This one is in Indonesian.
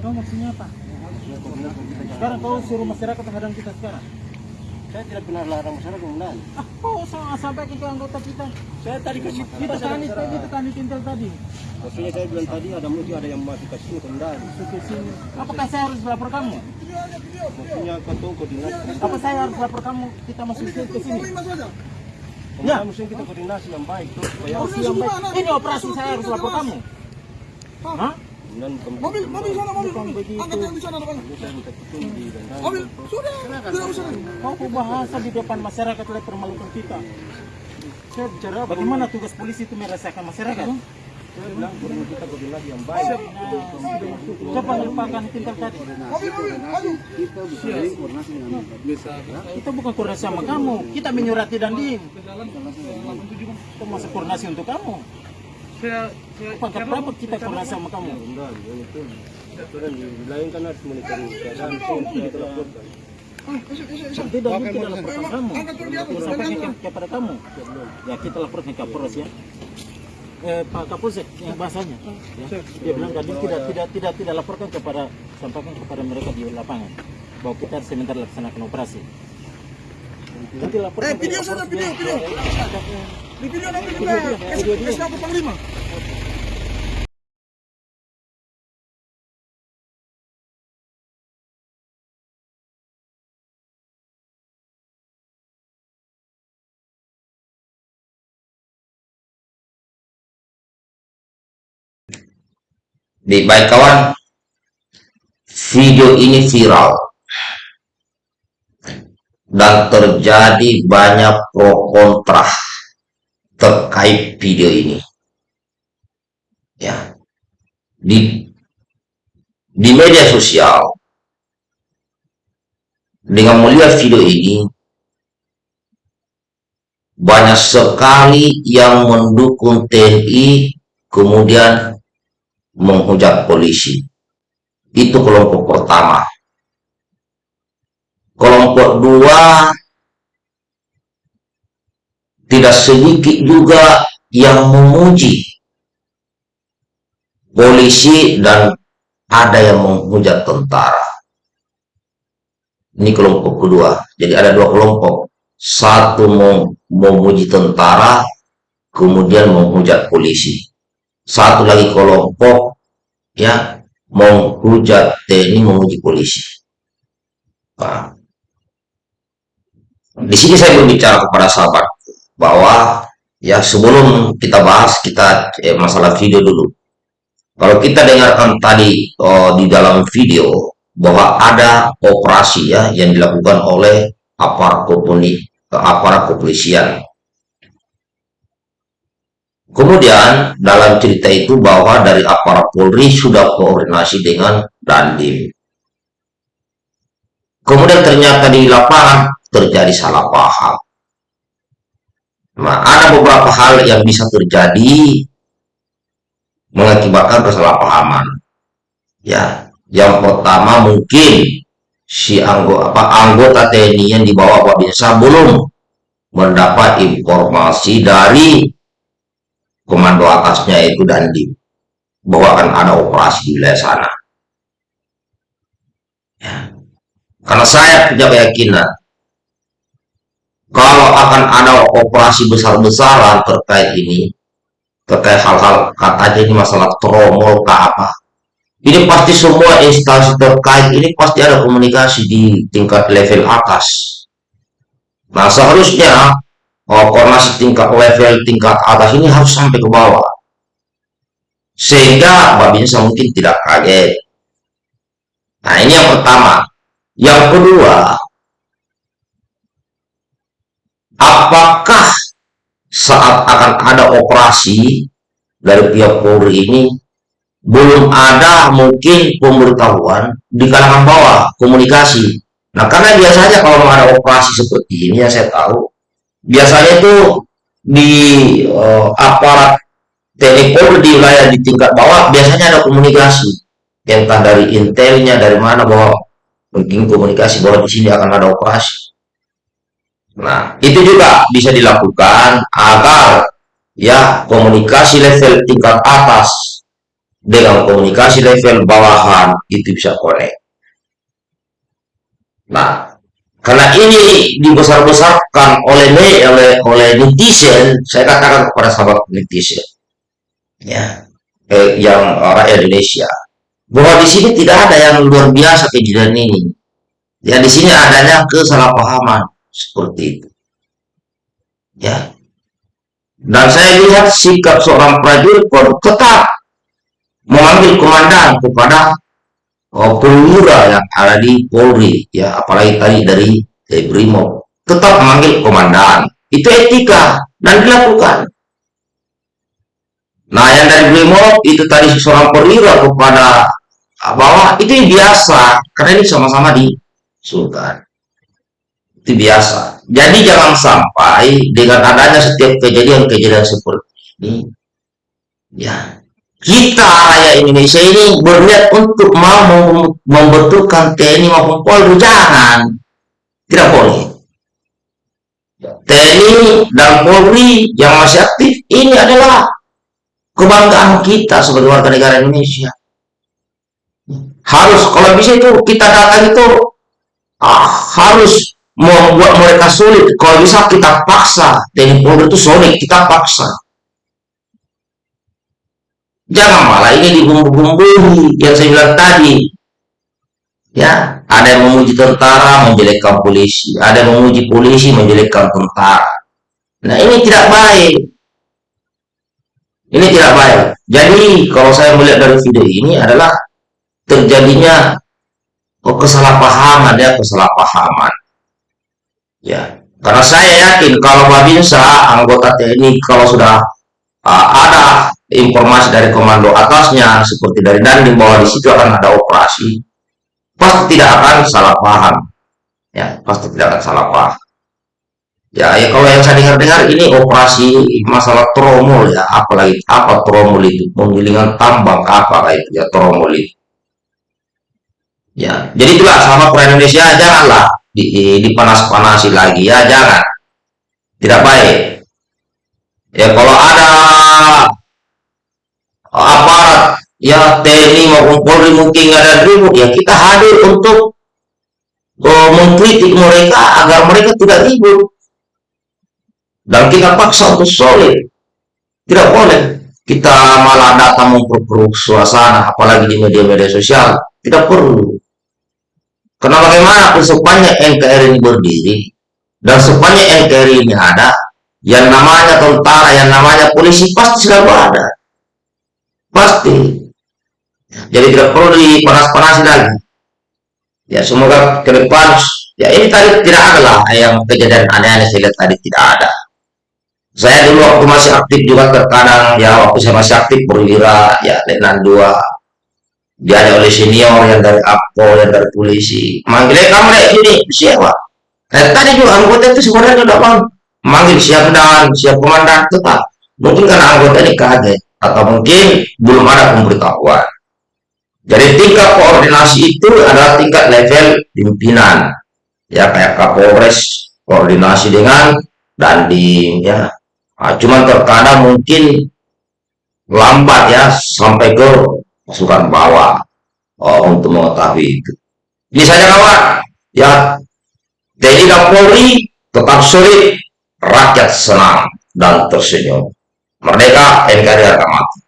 Kau maksudnya apa? Sekarang kau suruh masyarakat menghadang kita sekarang. Saya tidak pernah larang masyarakat komandan. Ah, kau sama sampaikan ke anggota kita. Saya tadi kasih Itu tani tadi, itu tani tintel tadi. Maksudnya saya bilang tadi ada mungkin ada yang masih kasih. Suke sini. Apakah saya harus lapor kamu? Maksudnya ketua koordinasi. Apa saya harus lapor kamu? Kita masuk ke ke sini. Ya. Maksudnya kita koordinasi yang baik tuh. Supaya. Ini operasi saya harus lapor kamu. Hah? Mobil, mobil sana, mobil, Bukan mobil. begitu. Angkat yang di sana, depan. saya. Mobil, sudah, tidak usah. Kau berbahasa di depan masyarakat oleh permalukan kita. Saya bicara bagaimana tugas polisi itu merasakan masyarakat. Saya bilang perlu kita koordinasi yang baik. Coba lupakan tintel tadi. Mobil, mobil, maju. Kita bukan koordinasi sama kamu. Kita menyurati dan dim. Kita masuk koordinasi untuk kamu. Pangkat berapa kita koordinasi sama kamu? Yang itu. Dan di lain kan harus monitoring keadaan. Kita laporkan. Tidak mungkin laporkan kamu. Sampaikan ke- kepada kamu. Ya kita laporkan Kapolres ya. Eh, Pak Kapolsek yang bahasanya. Ya. Dia bilang tadi tidak tidak tidak tidak laporkan kepada sampaikan kepada mereka di lapangan bahwa kita sebentar laksanakan operasi. Nanti laporkan Eh, video sana, Kapolres video, ya. video. Ya. Di video nanti video. kasih apa panglima. Baik, baik kawan, video ini viral dan terjadi banyak pro kontra terkait video ini. Ya, di di media sosial dengan melihat video ini banyak sekali yang mendukung TNI kemudian menghujat polisi. Itu kelompok pertama. Kelompok dua tidak sedikit juga yang memuji polisi dan ada yang menghujat tentara. Ini kelompok kedua. Jadi ada dua kelompok. Satu mem- memuji tentara, kemudian menghujat polisi satu lagi kelompok ya menghujat TNI memuji polisi. Nah, di sini saya berbicara kepada sahabat bahwa ya sebelum kita bahas kita eh, masalah video dulu. Kalau kita dengarkan tadi oh, di dalam video bahwa ada operasi ya yang dilakukan oleh aparat koponi, aparat kepolisian Kemudian dalam cerita itu bahwa dari aparat Polri sudah koordinasi dengan Dandim. Kemudian ternyata di lapangan terjadi salah paham. Ada beberapa hal yang bisa terjadi mengakibatkan kesalahpahaman. Ya, yang pertama mungkin si anggota apa anggota TNI yang dibawa Binsa belum mendapat informasi dari komando atasnya itu Dandim bahwa akan ada operasi di wilayah sana. Ya. Karena saya punya keyakinan kalau akan ada operasi besar-besaran terkait ini, terkait hal-hal katanya ini masalah tromol ke apa, ini pasti semua instansi terkait ini pasti ada komunikasi di tingkat level atas. Nah seharusnya oh, koordinasi tingkat level tingkat atas ini harus sampai ke bawah. Sehingga Babinsa mungkin tidak kaget. Nah ini yang pertama. Yang kedua apakah saat akan ada operasi dari pihak Polri ini belum ada mungkin pemberitahuan di kalangan bawah komunikasi nah karena biasanya kalau ada operasi seperti ini yang saya tahu biasanya itu di uh, aparat TNI Polri di wilayah di tingkat bawah biasanya ada komunikasi entah dari intelnya dari mana bahwa mungkin komunikasi bahwa di sini akan ada operasi. Nah itu juga bisa dilakukan agar ya komunikasi level tingkat atas dengan komunikasi level bawahan itu bisa connect. Nah, karena ini dibesar-besarkan oleh oleh oleh netizen, saya katakan kepada sahabat netizen, ya, eh, yang rakyat Indonesia, bahwa di sini tidak ada yang luar biasa kejadian ini. Ya, di sini adanya kesalahpahaman seperti itu. Ya, dan saya lihat sikap seorang prajurit pun tetap mengambil komandan kepada oh, perwira yang ada di Polri ya apalagi tadi dari Brimob tetap memanggil komandan itu etika dan dilakukan. Nah yang dari Brimob itu tadi seorang perwira kepada bawah itu biasa. Karena ini sama-sama di Sultan itu biasa. Jadi jangan sampai dengan adanya setiap kejadian-kejadian seperti ini ya kita rakyat Indonesia ini berniat untuk mau membentukkan TNI maupun Polri. Jangan. Tidak boleh. TNI dan Polri yang masih aktif ini adalah kebanggaan kita sebagai warga negara Indonesia. Harus kalau bisa itu kita datang itu ah, harus membuat mereka sulit kalau bisa kita paksa TNI itu sulit kita paksa Jangan malah ini dibumbu-bumbui yang saya bilang tadi. Ya, ada yang memuji tentara menjelekkan polisi, ada yang memuji polisi menjelekkan tentara. Nah, ini tidak baik. Ini tidak baik. Jadi, kalau saya melihat dari video ini adalah terjadinya kesalahpahaman ya, kesalahpahaman. Ya, karena saya yakin kalau Babinsa anggota TNI kalau sudah uh, ada informasi dari komando atasnya seperti dari Dandim bahwa di situ akan ada operasi pasti tidak akan salah paham. Ya pasti tidak akan salah paham. Ya ya kalau yang saya dengar-dengar ini operasi masalah tromol ya apalagi apa tromol itu? Penggilingan tambang apa itu ya tromol itu. Ya jadi itulah sama orang Indonesia janganlah dipanas-panasi lagi. Ya jangan. Tidak baik. Ya kalau ada aparat ya TNI maupun Polri mungkin ada ribut ya kita hadir untuk uh, mengkritik mereka agar mereka tidak ribut. Dan kita paksa untuk solid. Tidak boleh kita malah datang memperburuk suasana apalagi di media-media sosial. Tidak perlu karena bagaimana sepanjang NKRI ini berdiri? Dan sepanjang NKRI ini ada yang namanya tentara yang namanya polisi pasti selalu ada. Pasti. Jadi tidak perlu dipanas-panasi lagi. Ya semoga ke depan ya ini tadi tidak ada lah yang kejadian aneh-aneh saya lihat tadi tidak ada. Saya dulu waktu masih aktif juga terkadang ya waktu saya masih aktif perwira ya letnan dua dia oleh senior yang dari APO yang dari polisi. Manggilnya kamu deh ini siapa? Eh, tadi juga anggota itu sebenarnya udah bang manggil siap dan siap komandan. Tetap. Mungkin karena anggota ini kaget. Atau mungkin belum ada pemberitahuan. Jadi tingkat koordinasi itu adalah tingkat level pimpinan, ya kayak Kapolres koordinasi dengan Dandim, ya. Nah, cuman terkadang mungkin lambat ya sampai ke pasukan bawah oh, untuk mengetahui itu. Saja kawan, ya TNI dan Polri tetap solid, rakyat senang dan tersenyum. Merdeka NKRI harga mati.